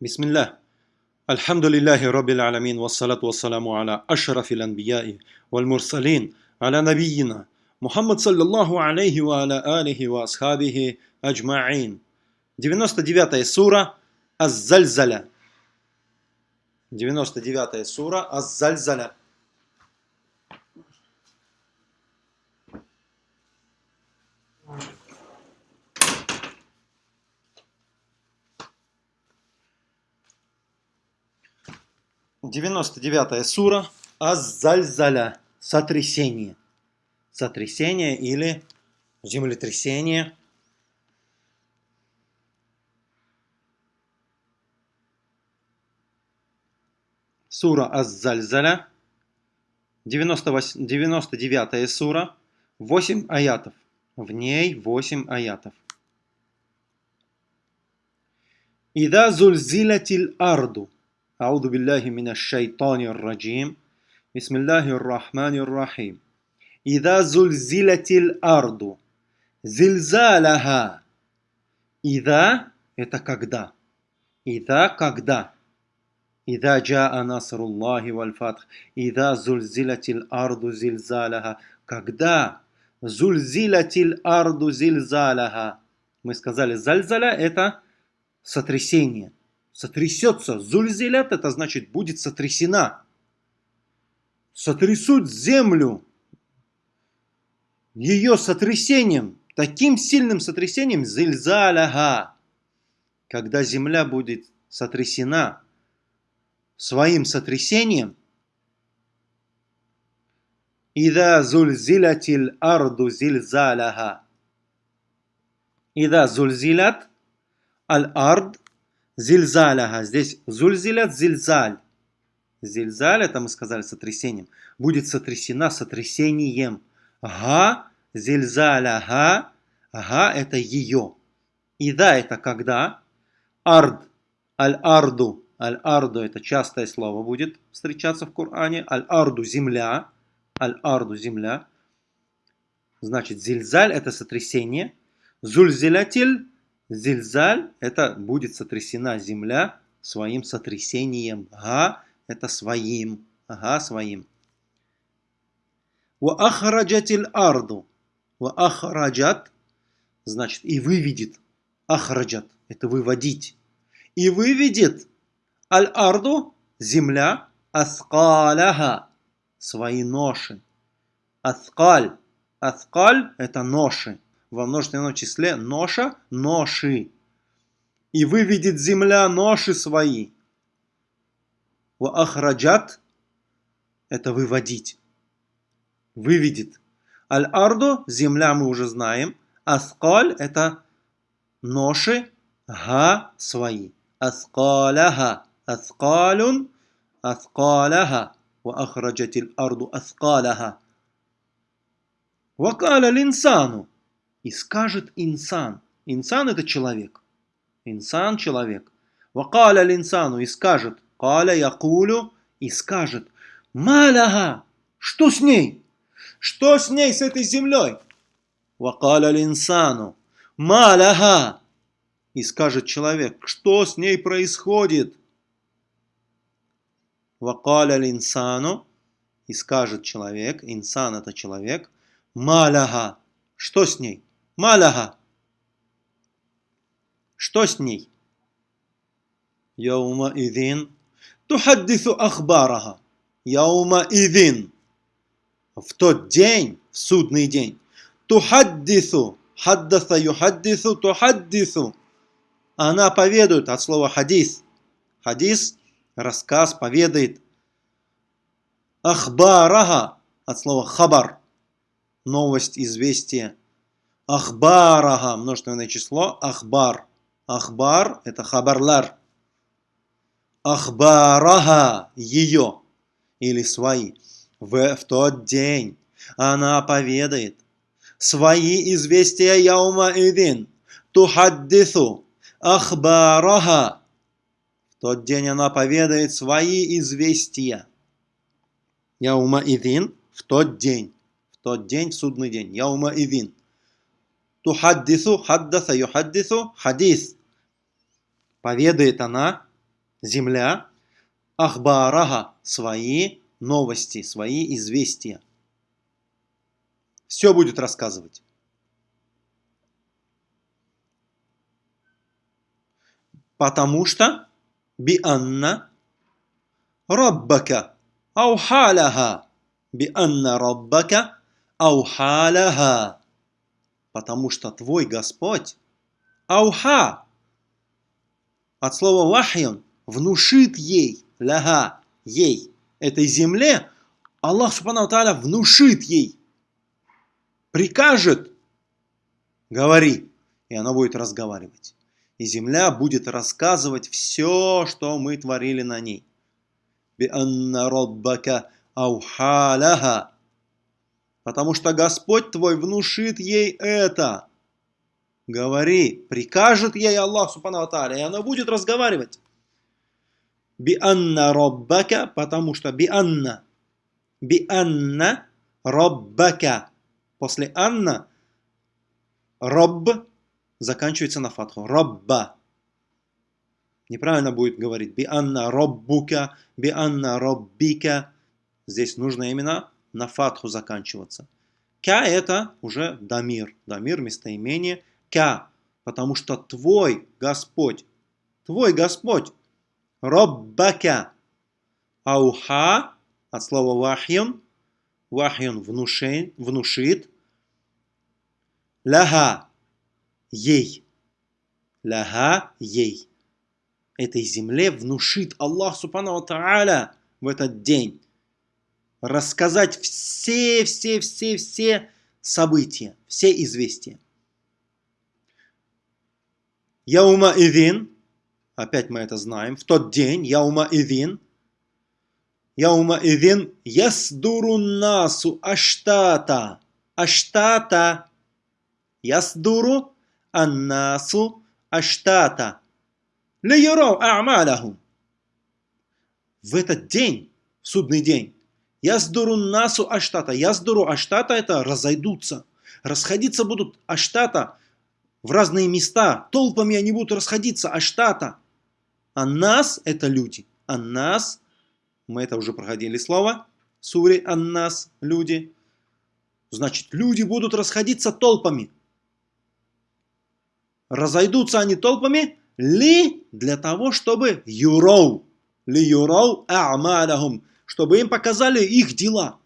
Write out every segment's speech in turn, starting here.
بسم الله الحمد لله رب العالمين والصلاة والسلام على أشرف الأنبياء والمرسلين على نبينا محمد صلى الله عليه وعلى آله وأصحابه أجمعين 99 سورة الزلزلة 99 سورة الزلزلة 99-я сура Аз-Зальзаля. Сотрясение. Сотрясение или землетрясение. Сура Аз-Зальзаля. 99-я сура. 8 аятов. В ней 8 аятов. Ида зульзилятиль арду. أعوذ بالله من الشيطان الرجيم بسم الله الرحمن الرحيم إذا زلزلت الأرض زلزالها إذا это когда إذا когда إذا جاء نصر الله والفتح إذا زلزلت الأرض زلزالها когда зульзилатиль арду зильзаляха. Мы сказали, зальзаля это сотрясение. Сотрясется. Зульзилят это значит будет сотрясена. Сотрясут землю. Ее сотрясением, таким сильным сотрясением, зильзаляха. Когда земля будет сотрясена своим сотрясением, Ида зульзилатил арду зильзаляха. Ида зульзилат аль ард зильзаляха. Здесь зульзилят зильзаль. Зильзаль, это мы сказали сотрясением. Будет сотрясена сотрясением. Га зильзаляха. Га это ее. Ида это когда. Ард. Аль-арду. Аль-арду это частое слово будет встречаться в Коране. Аль-арду земля. Аль-Арду – земля. Значит, зильзаль – это сотрясение. Зульзилятиль – зильзаль – это будет сотрясена земля своим сотрясением. Га – это своим. Ага, своим. Ва ахраджатиль арду. Ва ахраджат – значит, и выведет. Ахраджат – это выводить. И выведет аль-арду – земля аскаляха свои ноши. Аскаль. Аскаль – это ноши во множественном числе ноша, ноши. И выведет земля ноши свои. Ва ахраджат – это выводить. Выведет. Аль-арду – земля мы уже знаем. Аскаль – это ноши, га свои. Аскаляга. Аскалюн – аскаляга. Ва ахраджат аль-арду аскаляга. Вакаля линсану – и скажет инсан. Инсан это человек. Инсан человек. Вакаля линсану и скажет. Каля якулю и скажет. Маляга. Что с ней? Что с ней, с этой землей? Вакаля линсану. Маляга. И скажет человек. Что с ней происходит? Вакаля линсану, и скажет человек, инсан это человек, маляга, что с ней? Маляга, что с ней? Яума идин, тухаддису ахбарага, яума идин, в тот день, в судный день, тухаддису, хаддаса юхаддису, тухаддису, она поведает от слова хадис. Хадис рассказ поведает. Ахбарага от слова хабар. Новость, известие. Ахбарага, множественное число, ахбар. Ахбар – это хабарлар. Ахбарага – ее или свои. В, в тот день она поведает свои известия яума идин. Тухаддису ахбарага тот день она поведает свои известия. Яума идин в тот день. В тот день, в судный день. Яума идин. Тухаддису, хаддаса, юхаддису, хадис. Поведает она, земля, ахбарага, свои новости, свои известия. Все будет рассказывать. Потому что бианна раббака аухалаха бианна раббака аухалаха потому что твой Господь ауха! От слова вахьян внушит ей ляга ей этой земле. Аллах Субхану Тааля внушит ей. Прикажет. Говори! И она будет разговаривать. И земля будет рассказывать все, что мы творили на ней. Потому что Господь твой внушит ей это. Говори, прикажет ей Аллах Субхану и она будет разговаривать. Бианна роббака, потому что бианна, бианна роббака. После анна роб заканчивается на фатху. Робба. Неправильно будет говорить би анна роббука, би анна роббика. Здесь нужно именно на фатху заканчиваться. Ка это уже дамир. Дамир местоимение ка. Потому что твой Господь, твой Господь, роббака. Ауха от слова вахьюн. Вахьюн внушит, внушит. Ляха ей. Ляга ей. Этой земле внушит Аллах Субхану Тааля в этот день рассказать все-все-все-все события, все известия. Яума Ивин, опять мы это знаем, в тот день, Яума Ивин, Яума Ивин, Ясдуру насу аштата, аштата, Ясдуру аннасу аштата. Лиюрау а'малахум. В этот день, судный день, яздуру насу аштата. Яздуру аштата это разойдутся. Расходиться будут аштата в разные места. Толпами они будут расходиться аштата. А нас это люди. А нас, мы это уже проходили слово, сури аннас, люди. Значит, люди будут расходиться толпами. Разойдутся они толпами ли для того, чтобы юроу, ли юроу а'малахум, чтобы им показали их дела.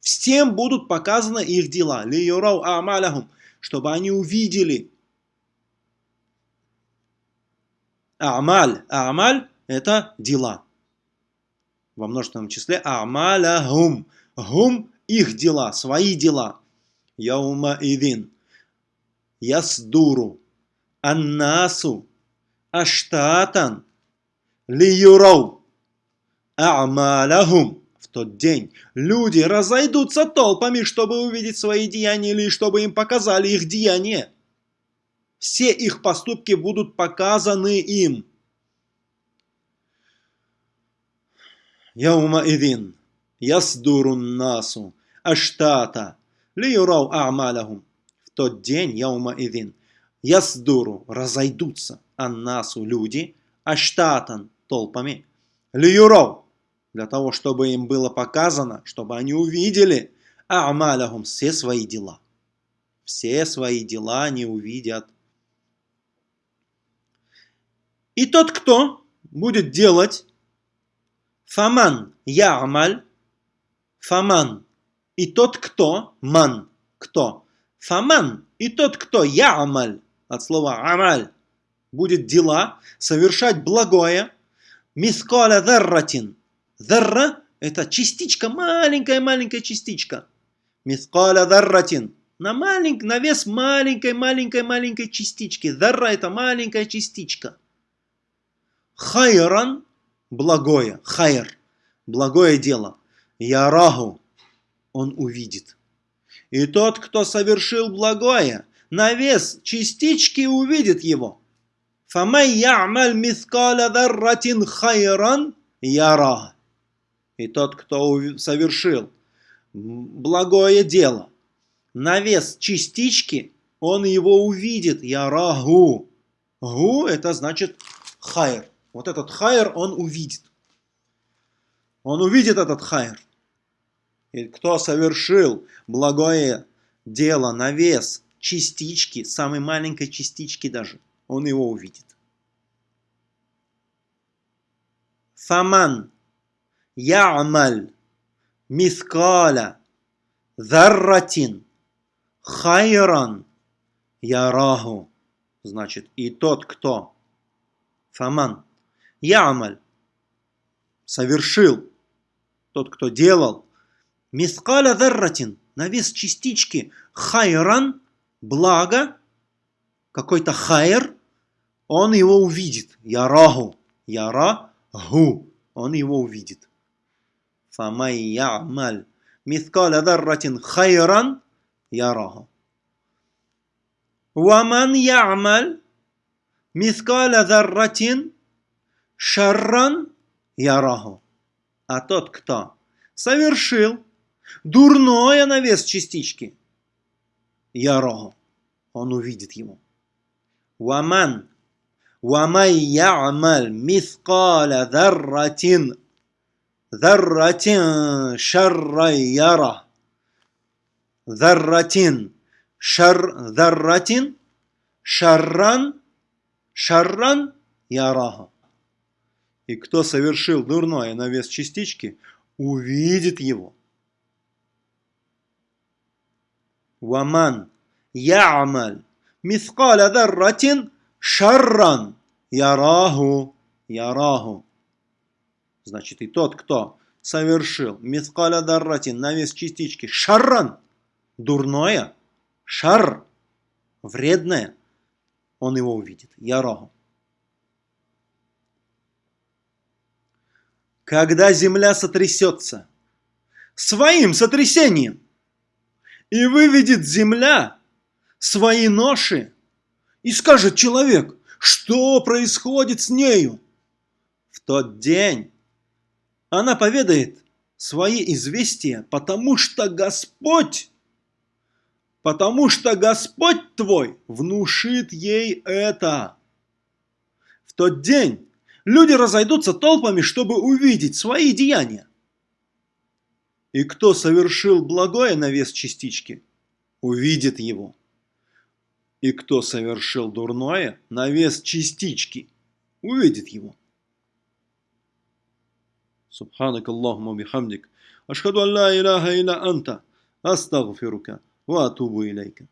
Всем будут показаны их дела. Ли юроу а'малахум, чтобы они увидели. А'маль. А'маль – это дела. Во множественном числе а'малахум. Гум – их дела, свои дела. Яума идин. Ясдуру аннасу аштатан лиюрау а'малахум. В тот день люди разойдутся толпами, чтобы увидеть свои деяния или чтобы им показали их деяния. Все их поступки будут показаны им. Яума идин ясдурун насу аштата лиюрау а'малахум. В тот день, яума идин, ясдуру, разойдутся, аннасу, люди, аштатан, толпами, лиюров, для того, чтобы им было показано, чтобы они увидели, а'малахум, все свои дела. Все свои дела они увидят. И тот, кто будет делать фаман я'маль, фаман, и тот, кто, ман, кто, фаман, и тот, кто я'маль, от слова амаль, будет дела, совершать благое, мискаля дарратин. Дарра – это частичка, маленькая-маленькая частичка. Мискаля дарратин. На, маленький, на вес маленькой-маленькой-маленькой частички. Дарра – это маленькая частичка. Хайран – благое. Хайр – благое дело. Ярагу – он увидит. И тот, кто совершил благое, на вес частички увидит его. Фамай ямаль мискаля дарратин хайран ярагу. И тот, кто совершил благое дело, на вес частички, он его увидит. Яраху. Гу это значит хайр. Вот этот хайр он увидит. Он увидит этот хайр. И кто совершил благое дело на вес частички, самой маленькой частички даже, он его увидит. Фаман я'маль мискаля зарратин хайран яраху. Значит, и тот, кто фаман я'маль совершил, тот, кто делал мискаля зарратин на вес частички хайран благо, какой-то хайр, он его увидит. Яраху. Яраху. Он его увидит. Фамай я'маль мискаля дарратин хайран яраху. Ваман я'маль мискаля дарратин шарран яраху. А тот, кто совершил дурное на вес частички, яраху, он увидит его. Ваман ومن يعمل مثقال ذرة ذرة شرا يره ذرة شر ذرة شرا شرا ярага. И кто совершил дурное на вес частички, увидит его. Ваман я'маль мискаля дарратин Шарран яраху яраху. Значит, и тот, кто совершил мискаля дарратин на вес частички шарран, дурное, шар, вредное, он его увидит. Яраху. Когда земля сотрясется своим сотрясением, и выведет земля свои ноши, и скажет человек, что происходит с нею? В тот день она поведает свои известия, потому что Господь, потому что Господь твой внушит ей это. В тот день люди разойдутся толпами, чтобы увидеть свои деяния. И кто совершил благое на вес частички, увидит его. И кто совершил дурное на вес частички, увидит его. سبحانك اللهم وبحمدك. أشهد أن لا إله إلا أنت. أستغفرك وأتوب إليك.